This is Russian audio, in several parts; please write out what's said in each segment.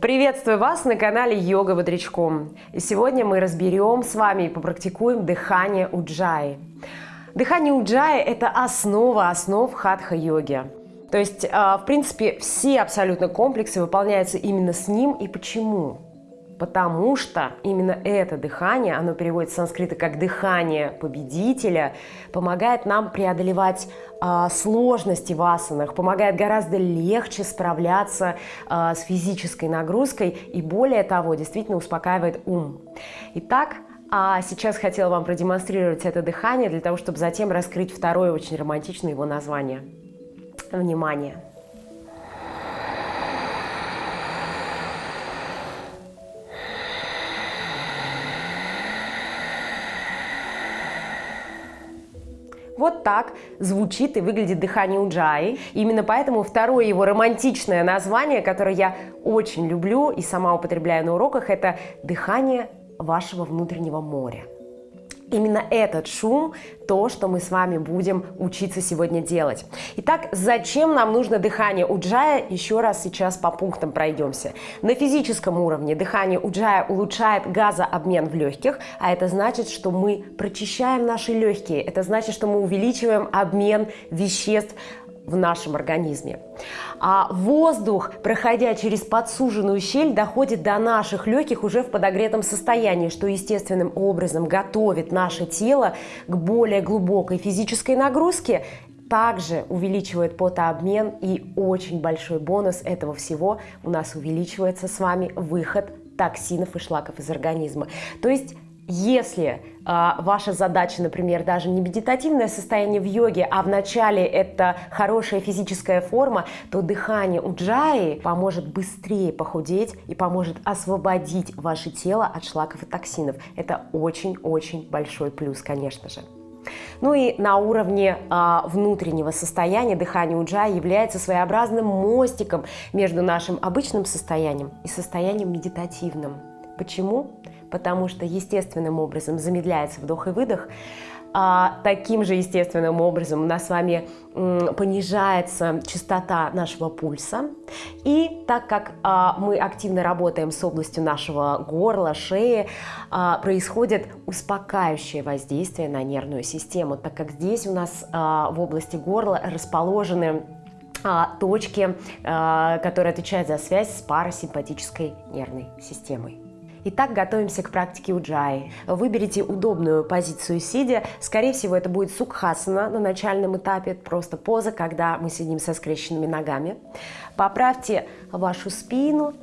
Приветствую вас на канале Йога Бодрячком. И сегодня мы разберем с вами и попрактикуем дыхание уджаи. Дыхание уджаи – это основа основ хатха-йоги. То есть, а, в принципе, все абсолютно комплексы выполняются именно с ним. И почему? Потому что именно это дыхание, оно переводится с санскрита как дыхание победителя, помогает нам преодолевать э, сложности в асанах, помогает гораздо легче справляться э, с физической нагрузкой и более того, действительно успокаивает ум. Итак, а сейчас хотела вам продемонстрировать это дыхание для того, чтобы затем раскрыть второе очень романтичное его название. Внимание! Вот так звучит и выглядит дыхание уджаи. Именно поэтому второе его романтичное название, которое я очень люблю и сама употребляю на уроках, это дыхание вашего внутреннего моря. Именно этот шум – то, что мы с вами будем учиться сегодня делать. Итак, зачем нам нужно дыхание уджая? Еще раз сейчас по пунктам пройдемся. На физическом уровне дыхание уджая улучшает газообмен в легких, а это значит, что мы прочищаем наши легкие. Это значит, что мы увеличиваем обмен веществ в нашем организме. А воздух, проходя через подсуженную щель, доходит до наших легких уже в подогретом состоянии, что естественным образом готовит наше тело к более глубокой физической нагрузке также увеличивает потообмен и очень большой бонус этого всего у нас увеличивается с вами выход токсинов и шлаков из организма. То есть если э, ваша задача, например, даже не медитативное состояние в йоге, а в начале это хорошая физическая форма, то дыхание уджаи поможет быстрее похудеть и поможет освободить ваше тело от шлаков и токсинов. Это очень-очень большой плюс, конечно же. Ну и на уровне э, внутреннего состояния дыхание уджаи является своеобразным мостиком между нашим обычным состоянием и состоянием медитативным. Почему? Потому что естественным образом замедляется вдох и выдох, а таким же естественным образом у нас с вами понижается частота нашего пульса. И так как а, мы активно работаем с областью нашего горла, шеи, а, происходит успокаивающее воздействие на нервную систему, так как здесь у нас а, в области горла расположены точки, которые отвечают за связь с парасимпатической нервной системой. Итак, готовимся к практике уджаи. Выберите удобную позицию сидя. Скорее всего, это будет сукхасана на начальном этапе, просто поза, когда мы сидим со скрещенными ногами. Поправьте вашу спину,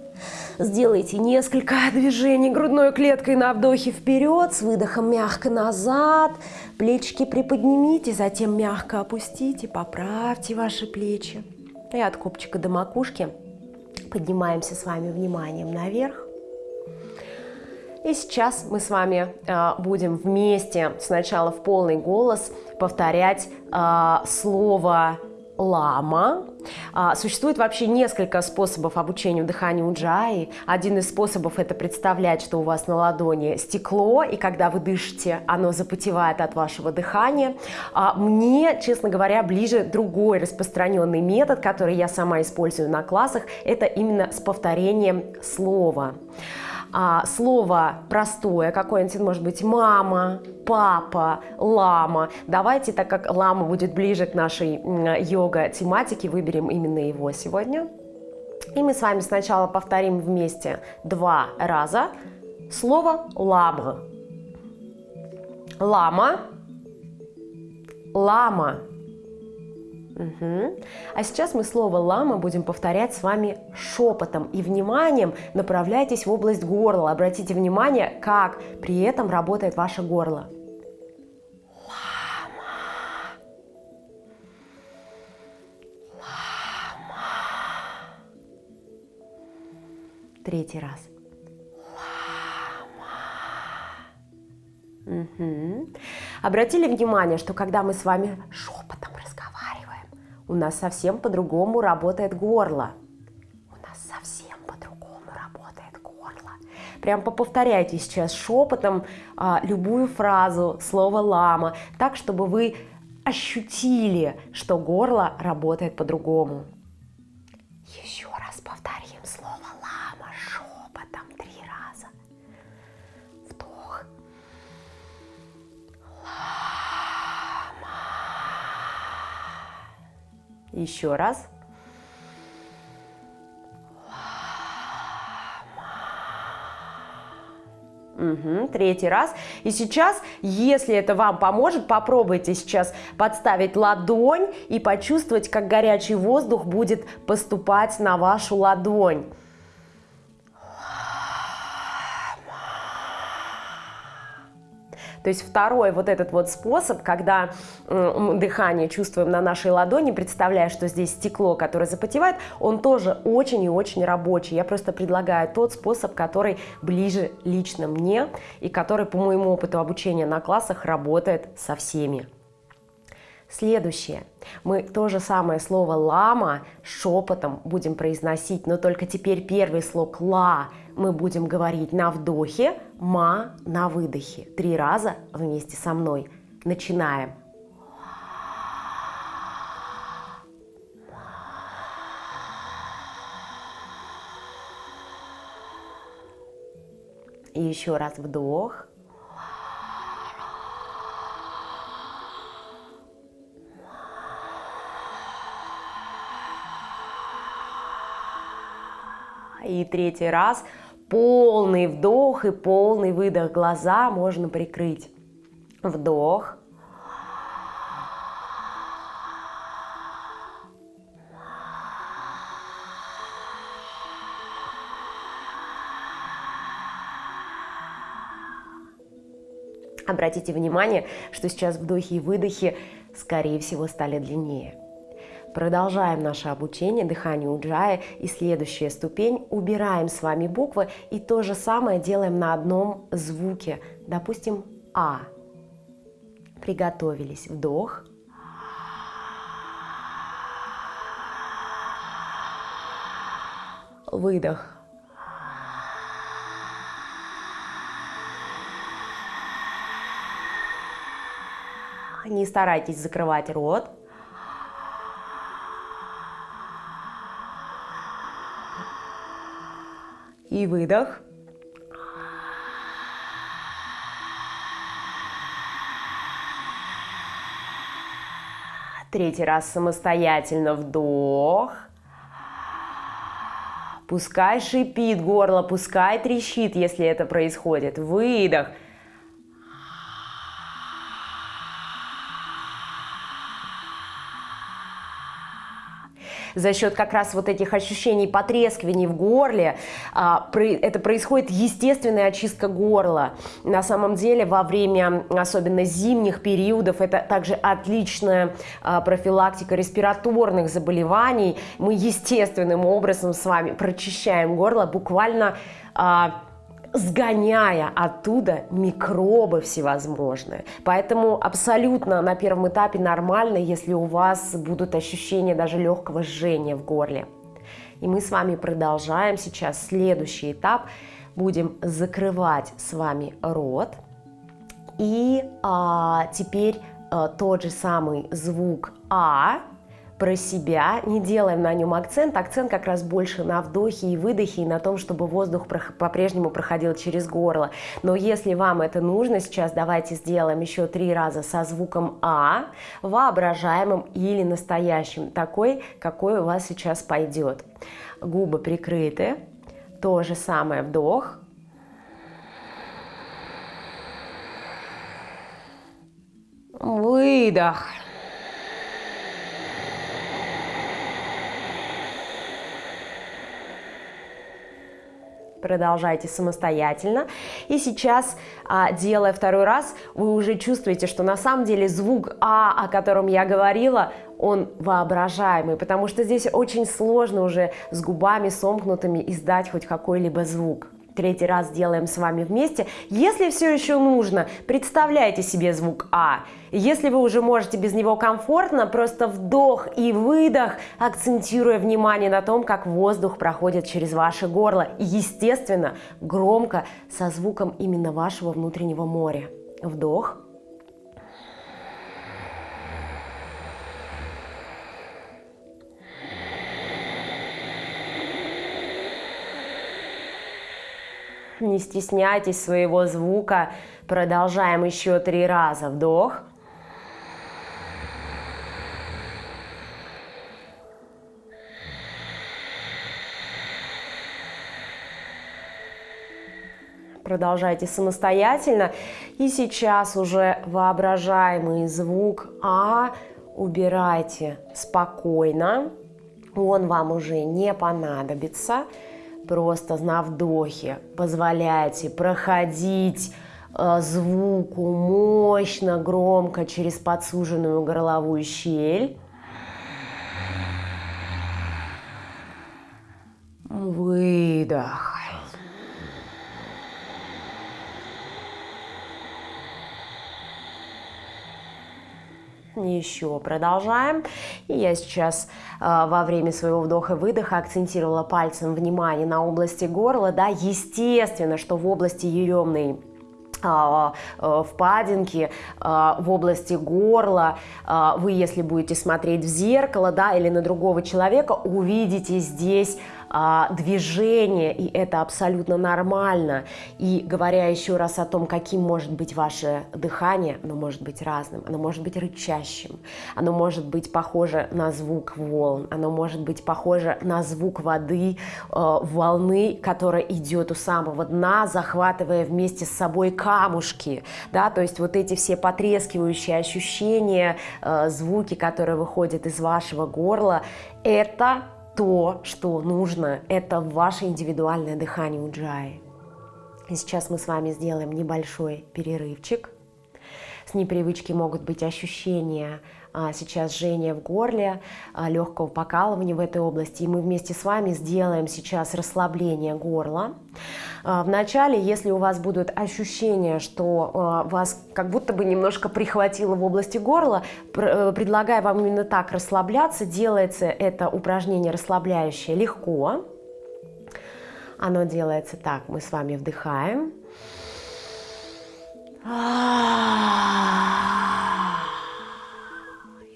Сделайте несколько движений грудной клеткой на вдохе вперед, с выдохом мягко назад. Плечики приподнимите, затем мягко опустите, поправьте ваши плечи. И от копчика до макушки поднимаемся с вами вниманием наверх. И сейчас мы с вами э, будем вместе сначала в полный голос повторять э, слово лама. А, существует вообще несколько способов обучения дыханию уджаи. Один из способов это представлять, что у вас на ладони стекло, и когда вы дышите, оно запотевает от вашего дыхания. А мне, честно говоря, ближе другой распространенный метод, который я сама использую на классах, это именно с повторением слова а, слово простое, какое-нибудь может быть мама, папа, лама. Давайте, так как лама будет ближе к нашей йога-тематике, выберем именно его сегодня. И мы с вами сначала повторим вместе два раза слово лама. Лама, лама. Угу. А сейчас мы слово «лама» будем повторять с вами шепотом и вниманием направляйтесь в область горла. Обратите внимание, как при этом работает ваше горло. Третий раз. Лама. Угу. Обратили внимание, что когда мы с вами шепотом у нас совсем по-другому работает горло. У нас совсем по-другому работает горло. Прям повторяйте сейчас шепотом а, любую фразу, слово «лама», так, чтобы вы ощутили, что горло работает по-другому. Еще раз. Угу, третий раз. И сейчас, если это вам поможет, попробуйте сейчас подставить ладонь и почувствовать, как горячий воздух будет поступать на вашу ладонь. То есть второй вот этот вот способ, когда дыхание чувствуем на нашей ладони, представляя, что здесь стекло, которое запотевает, он тоже очень и очень рабочий. Я просто предлагаю тот способ, который ближе лично мне и который по моему опыту обучения на классах работает со всеми. Следующее. Мы то же самое слово «лама» шепотом будем произносить, но только теперь первый слог «ла» мы будем говорить на вдохе, ма на выдохе. Три раза вместе со мной. Начинаем. И еще раз вдох. И третий раз Полный вдох и полный выдох. Глаза можно прикрыть. Вдох. Обратите внимание, что сейчас вдохи и выдохи, скорее всего, стали длиннее. Продолжаем наше обучение дыханию уджая и следующая ступень. Убираем с вами буквы и то же самое делаем на одном звуке. Допустим, А. Приготовились. Вдох. Выдох. Не старайтесь закрывать рот. И выдох. Третий раз самостоятельно вдох. Пускай шипит горло, пускай трещит, если это происходит. Выдох. За счет как раз вот этих ощущений потрескиваний в горле, а, это происходит естественная очистка горла. На самом деле во время особенно зимних периодов это также отличная а, профилактика респираторных заболеваний. Мы естественным образом с вами прочищаем горло буквально а, сгоняя оттуда микробы всевозможные. Поэтому абсолютно на первом этапе нормально, если у вас будут ощущения даже легкого жжения в горле. И мы с вами продолжаем сейчас следующий этап. Будем закрывать с вами рот. И а, теперь а, тот же самый звук А про себя, не делаем на нем акцент. Акцент как раз больше на вдохе и выдохе, и на том, чтобы воздух по-прежнему проходил через горло. Но если вам это нужно сейчас, давайте сделаем еще три раза со звуком А, воображаемым или настоящим, такой, какой у вас сейчас пойдет. Губы прикрыты, то же самое вдох, выдох. Продолжайте самостоятельно. И сейчас, а, делая второй раз, вы уже чувствуете, что на самом деле звук А, о котором я говорила, он воображаемый, потому что здесь очень сложно уже с губами сомкнутыми издать хоть какой-либо звук третий раз делаем с вами вместе. Если все еще нужно, представляйте себе звук А. Если вы уже можете без него комфортно, просто вдох и выдох, акцентируя внимание на том, как воздух проходит через ваше горло. Естественно, громко, со звуком именно вашего внутреннего моря. Вдох. Не стесняйтесь своего звука. Продолжаем еще три раза. Вдох. продолжайте самостоятельно. И сейчас уже воображаемый звук А убирайте спокойно, он вам уже не понадобится. Просто на вдохе позволяйте проходить э, звуку мощно, громко через подсуженную горловую щель. Выдох. Еще продолжаем. И я сейчас э, во время своего вдоха-выдоха акцентировала пальцем внимание на области горла. Да, естественно, что в области еремной а, э, впадинки а, в области горла, а, вы, если будете смотреть в зеркало, да, или на другого человека, увидите здесь а, движение, и это абсолютно нормально. И говоря еще раз о том, каким может быть ваше дыхание, оно может быть разным, оно может быть рычащим, оно может быть похоже на звук волн, оно может быть похоже на звук воды, э, волны, которая идет у самого дна, захватывая вместе с собой камушки, да, то есть вот эти все потрескивающие ощущения, э, звуки, которые выходят из вашего горла, это то, что нужно, это ваше индивидуальное дыхание уджаи. И сейчас мы с вами сделаем небольшой перерывчик. С непривычки могут быть ощущения сейчас жжение в горле, а, легкого покалывания в этой области. И мы вместе с вами сделаем сейчас расслабление горла. А, Вначале, если у вас будут ощущения, что вас как будто бы немножко прихватило в области горла, э, предлагаю вам именно так расслабляться. Делается это упражнение расслабляющее легко. Оно делается так. Мы с вами вдыхаем.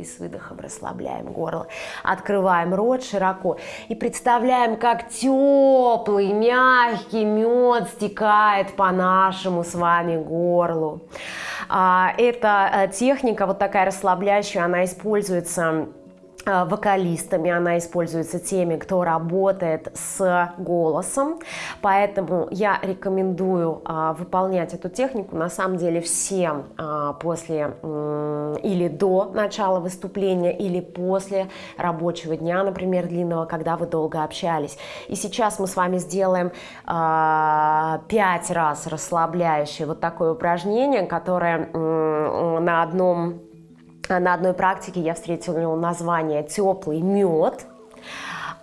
И с выдохом расслабляем горло. Открываем рот широко. И представляем, как теплый, мягкий мед стекает по нашему с вами горлу. А, эта э, техника, вот такая расслабляющая, она используется вокалистами, она используется теми, кто работает с голосом, поэтому я рекомендую а, выполнять эту технику на самом деле всем а, после или до начала выступления, или после рабочего дня, например, длинного, когда вы долго общались. И сейчас мы с вами сделаем а, 5 раз расслабляющее вот такое упражнение, которое на одном на одной практике я встретила название «теплый мед»,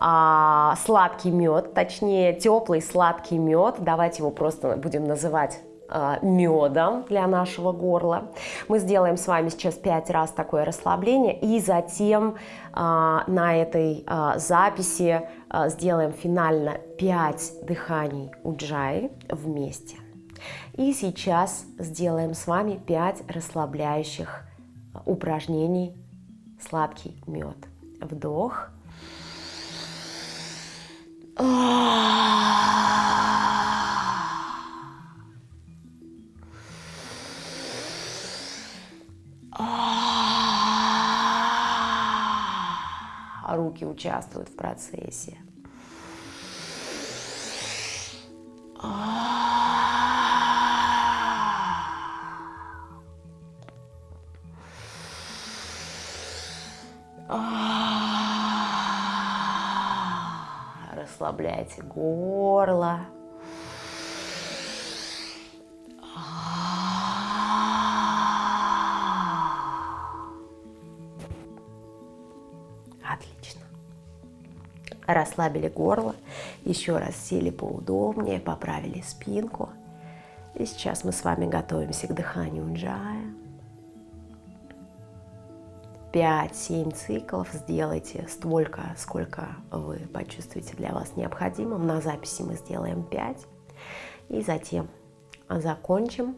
а, сладкий мед, точнее теплый сладкий мед, давайте его просто будем называть а, медом для нашего горла. Мы сделаем с вами сейчас 5 раз такое расслабление и затем а, на этой а, записи а, сделаем финально 5 дыханий уджаи вместе. И сейчас сделаем с вами 5 расслабляющих упражнений сладкий мед. Вдох. Руки участвуют в процессе. Расслабляйте горло. Отлично. Расслабили горло, еще раз сели поудобнее, поправили спинку. И сейчас мы с вами готовимся к дыханию джая. 5-7 циклов сделайте столько, сколько вы почувствуете для вас необходимым. На записи мы сделаем 5. И затем закончим.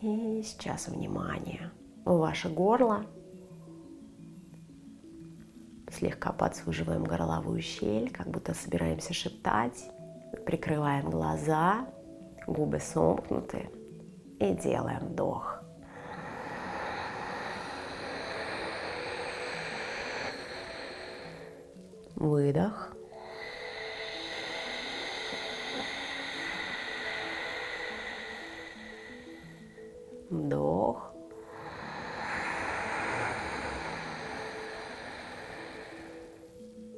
И сейчас внимание. Ваше горло. Слегка подсуживаем горловую щель, как будто собираемся шептать. Прикрываем глаза, губы сомкнуты и делаем вдох. выдох. Вдох.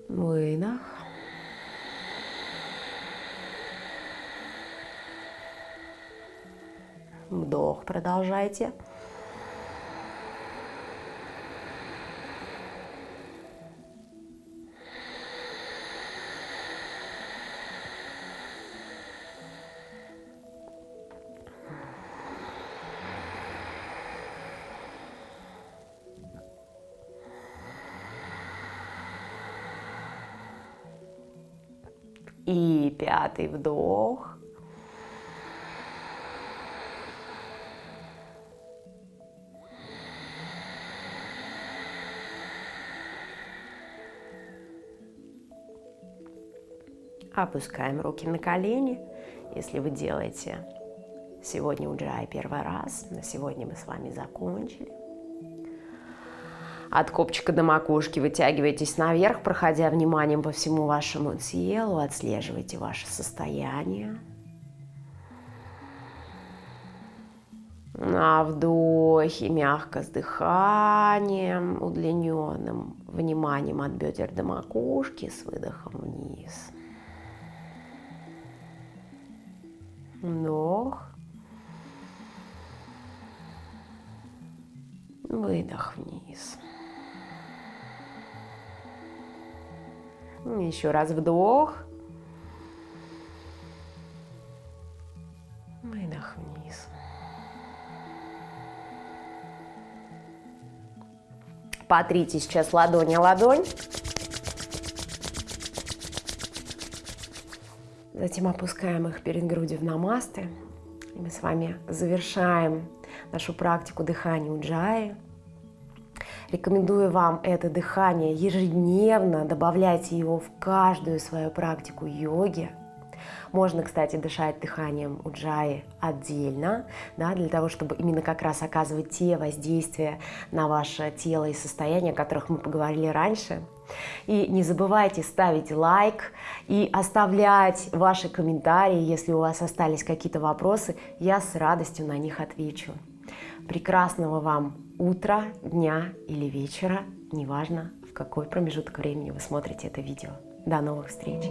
Выдох. Вдох. Продолжайте. И пятый вдох. Опускаем руки на колени. Если вы делаете сегодня уджай первый раз, на сегодня мы с вами закончили. От копчика до макушки вытягивайтесь наверх, проходя вниманием по всему вашему телу, отслеживайте ваше состояние. На вдохе мягко с дыханием, удлиненным вниманием от бедер до макушки, с выдохом вниз. Вдох. Выдох вниз. Еще раз вдох. Выдох вниз. Потрите сейчас ладонь о ладонь. Затем опускаем их перед грудью в намасты. И мы с вами завершаем нашу практику дыхания уджаи. Рекомендую вам это дыхание ежедневно, добавляйте его в каждую свою практику йоги. Можно, кстати, дышать дыханием уджаи отдельно, да, для того, чтобы именно как раз оказывать те воздействия на ваше тело и состояние, о которых мы поговорили раньше. И не забывайте ставить лайк и оставлять ваши комментарии, если у вас остались какие-то вопросы, я с радостью на них отвечу. Прекрасного вам утра, дня или вечера, неважно в какой промежуток времени вы смотрите это видео. До новых встреч!